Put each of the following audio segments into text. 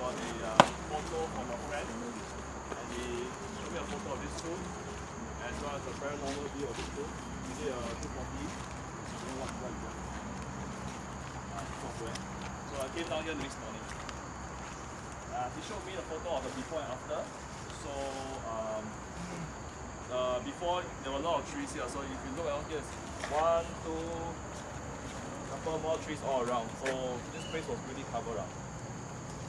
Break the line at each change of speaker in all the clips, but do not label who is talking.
got a uh, photo from a friend and he showed me a photo of this room as well as a paranormal view of this room. He did a 240. I don't know what, what software. So I came down here the next morning. Uh, he showed me the photo of the before and after. So um, uh, before there were a lot of trees here. So if you look around here, one, two, couple more trees all around. So this place was really covered up.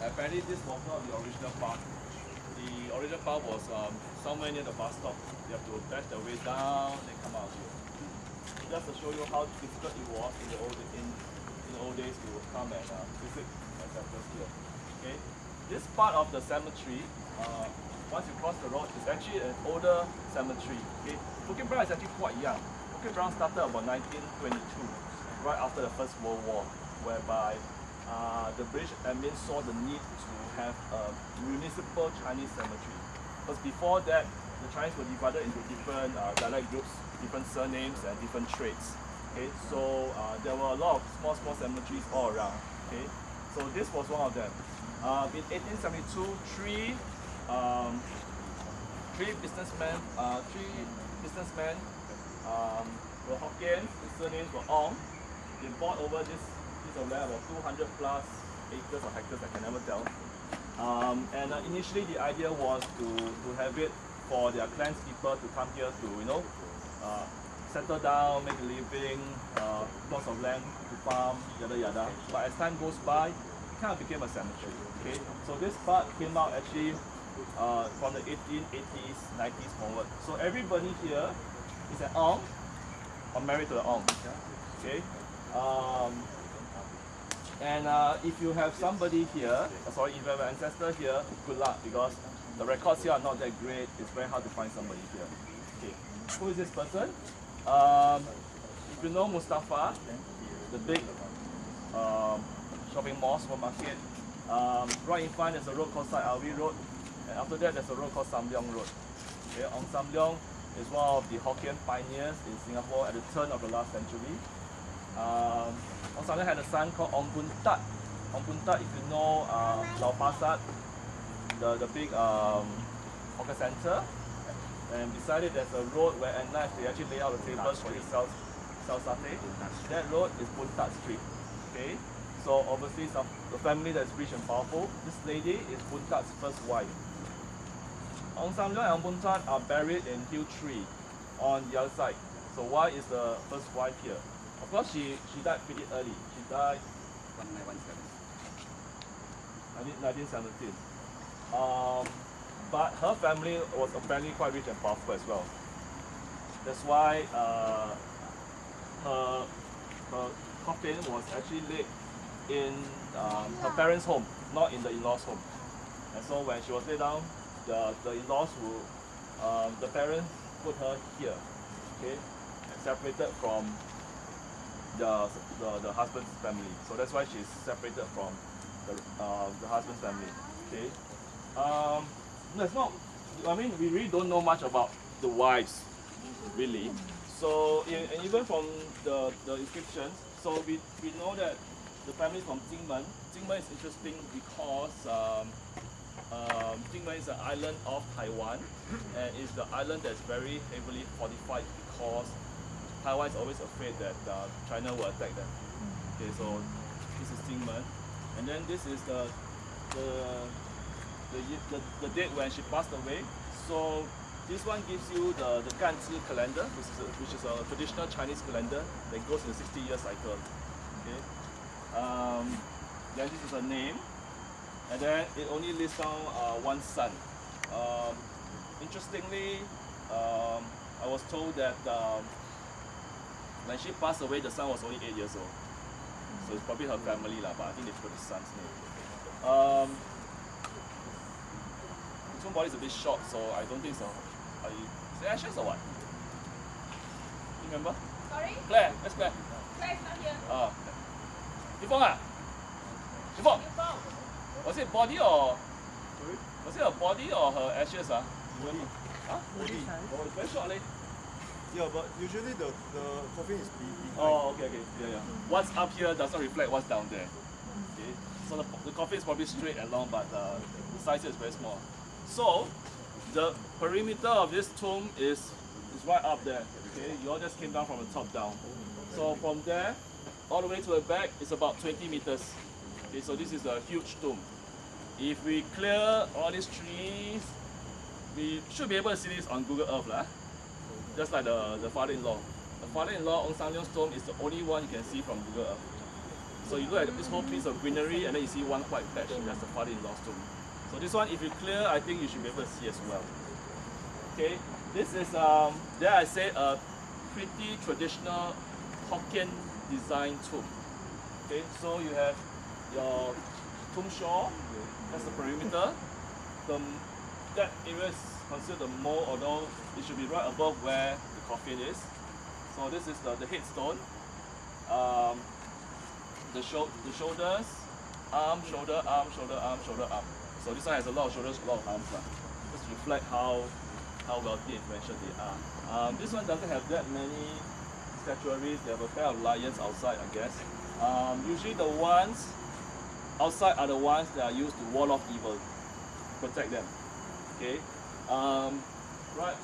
Apparently this was not the original path. The original path was um, somewhere near the bus stop. You have to dash the way down and come out here. Just to show you how difficult it was in the old in, in the old days to come and uh, visit ancestors here. Okay, this part of the cemetery, uh, once you cross the road, is actually an older cemetery. Okay, Bukit Brown is actually quite young. Bukit Brown started about 1922, right after the First World War, whereby uh, the British admin saw the need to have a municipal Chinese cemetery. Because before that, the Chinese were divided into different uh, dialect groups, different surnames and different trades. Okay, so uh, there were a lot of small, small cemeteries all around. Okay, so this was one of them. Uh, in 1872, three, um, three businessmen, uh, three businessmen um, were Hokkien, the surnames were Ong. They bought over this piece of land, about 200 plus acres or hectares, I can never tell. Um, and uh, initially the idea was to, to have it for their clans people to come here to, you know, uh, settle down, make a living, uh, of land to farm, yada yada. But as time goes by, it kind of became a cemetery. Okay, so this part came out actually uh, from the 1880s, 90s forward. So everybody here is an Ong or married to the Ong. Okay. Um, and uh, if you have somebody here, uh, sorry, if you have an ancestor here, good luck because the records here are not that great. It's very hard to find somebody here. Okay, who is this person? Um, if you know Mustafa, the big um, shopping mall, supermarket, um, right in front there's a road called Syed Alwi Road, and after that there's a road called Sam Leong Road. Okay, Ong Sam Leong is one of the Hokkien pioneers in Singapore at the turn of the last century. Ong had a son called Ong Bun Tat. Ong Bun Tat, if you know uh, Lau Pa Sat, the, the big um, hawker center, and beside it there's a road where at night they actually lay out the tables for you to sell, sell satay. That road is Bun Tat Street. Okay? So obviously some the family that's rich and powerful. This lady is Bun Tat's first wife. Ong Sam Leong and Ong Bun Tat are buried in Hill Tree on the other side. So why is the first wife here? Of course she, she died pretty early. She died 1917. Um, but her family was apparently quite rich and powerful as well. That's why uh, her, her coffin was actually laid in um, her parents' home, not in the in-laws' home. And so when she was laid down, the, the in-laws will, um, the parents put her here, okay, and separated from the, the, the husband's family. So that's why she's separated from the, uh, the husband's family, okay. Um, that's not, I mean, we really don't know much about the wives, really. So, e- and even from the, the inscriptions, so we, we know that the family is from Jinmen. Jinmen is interesting because um, um, Jinmen is an island of Taiwan, and it's the island that's very heavily fortified because Taiwan is always afraid that uh, China will attack them. Okay, so this is Jinmen, and then this is the the the, the, the date when she passed away. So this one gives you the, the Ganzhi calendar, which is, a, which is a traditional Chinese calendar that goes in a 60 year cycle. Okay. Um, then this is a name, and then it only lists down uh, one son. Um, interestingly, um, I was told that um, when she passed away, the son was only 8 years old. So it's probably her family, lah, but I think they put the son's name. Um, his own body is a bit short, so I don't think so. Are you, is it ashes or what? You remember?
Sorry?
Claire, where's Claire?
Claire's not here.
Ah, Yvonne ah? Yvonne,
You found.
was it body or, was it her body or her ashes ah?
Body.
Huh?
Body.
Oh, it's very short leh.
Yeah, but usually the the coffin is be behind.
Oh, okay, okay, yeah, yeah. What's up here does not reflect what's down there. Okay, So the, the coffin is probably straight and long, but uh, the size is very small. So the perimeter of this tomb is is right up there. Okay, you all just came down from the top down. So from there all the way to the back is about 20 meters. Okay, so this is a huge tomb. If we clear all these trees, we should be able to see this on Google Earth lah. Just like the, the father-in-law. The father-in-law Ong Sam Leong's tomb is the only one you can see from Google Earth. So you look at this whole piece of greenery and then you see one white patch, that's the father-in-law's tomb. So this one, if you clear, I think you should be able to see as well. Okay, this is, um, there I say, a pretty traditional Hokkien design tomb. Okay, so you have your tomb shore, that's the perimeter. The, that area is considered the mold, although it should be right above where the coffin is. So this is the, the headstone. Um, the, shou the shoulders, arm, shoulder, arm, shoulder, arm, shoulder, arm. So this one has a lot of shoulders, a lot of arms. lah. Just reflect how how wealthy and influential they are. Um, this one doesn't have that many statuaries. They have a pair of lions outside, I guess. Um, usually the ones outside are the ones that are used to wall off evil, protect them. Okay. Um, right,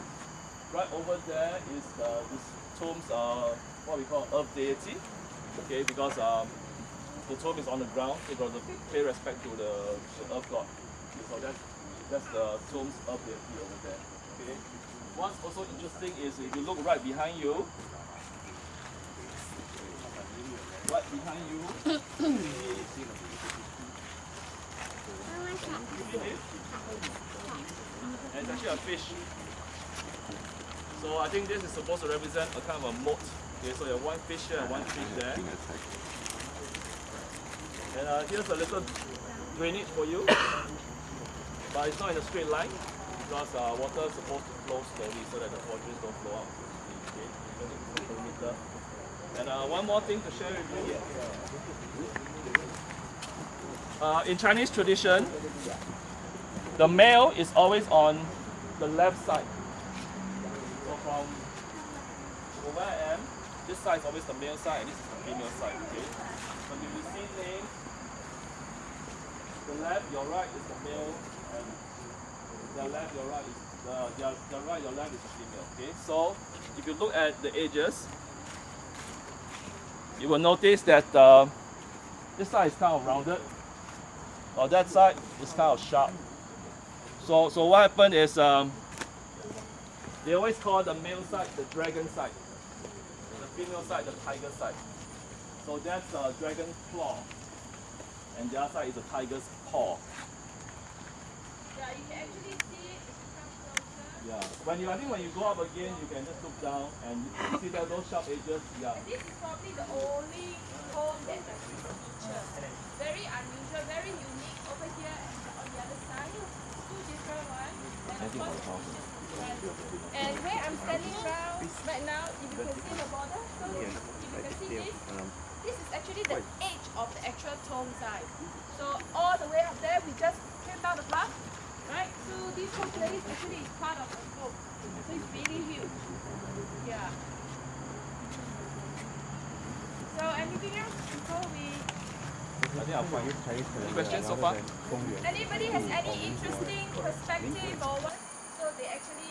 right over there is uh, this tomb's uh, what we call earth deity. Okay, because um, the tomb is on the ground, so you got to pay respect to the, the earth god. Okay, so that's that's the tomb's earth deity over there. Okay. What's also interesting is if you look right behind you, right behind you, you see and it's actually a fish. So I think this is supposed to represent a kind of a moat. Okay, so you have one fish here and one fish there. And uh, here's a little drainage for you. But it's not in a straight line because uh, water is supposed to flow slowly so that the poisons don't flow out. Okay, because it's a perimeter. And uh, one more thing to share with you. Uh, in Chinese tradition, the male is always on the left side. So from where I am, this side is always the male side and this is the female side. Okay. When you see names, the left, your right is the male, and the left, your right is the, the, the right, your left is the female. Okay. So if you look at the edges, you will notice that uh, this side is kind of rounded, or that side is kind of sharp. So, so what happened is um, they always call the male side the dragon side, the female side the tiger side. So that's the dragon claw, and the other side is the tiger's paw.
Yeah, you can actually see it if you come closer.
Yeah. When you, I think when you go up again, you can just look down and you see that those sharp edges. Yeah.
This is probably the only home that has feature. Very unusual, very unique over here and on the other side. Two different ones. And of course, different. And where I'm standing now, right now, if you can see the border, so if you can see this, this is actually the edge of the actual tomb site. So all the way up there, we just came down the path, right? So this whole place actually is part of the. So it's really huge. Yeah. So anything else before we?
Any questions so far?
Anybody has any interesting perspective or what? So they actually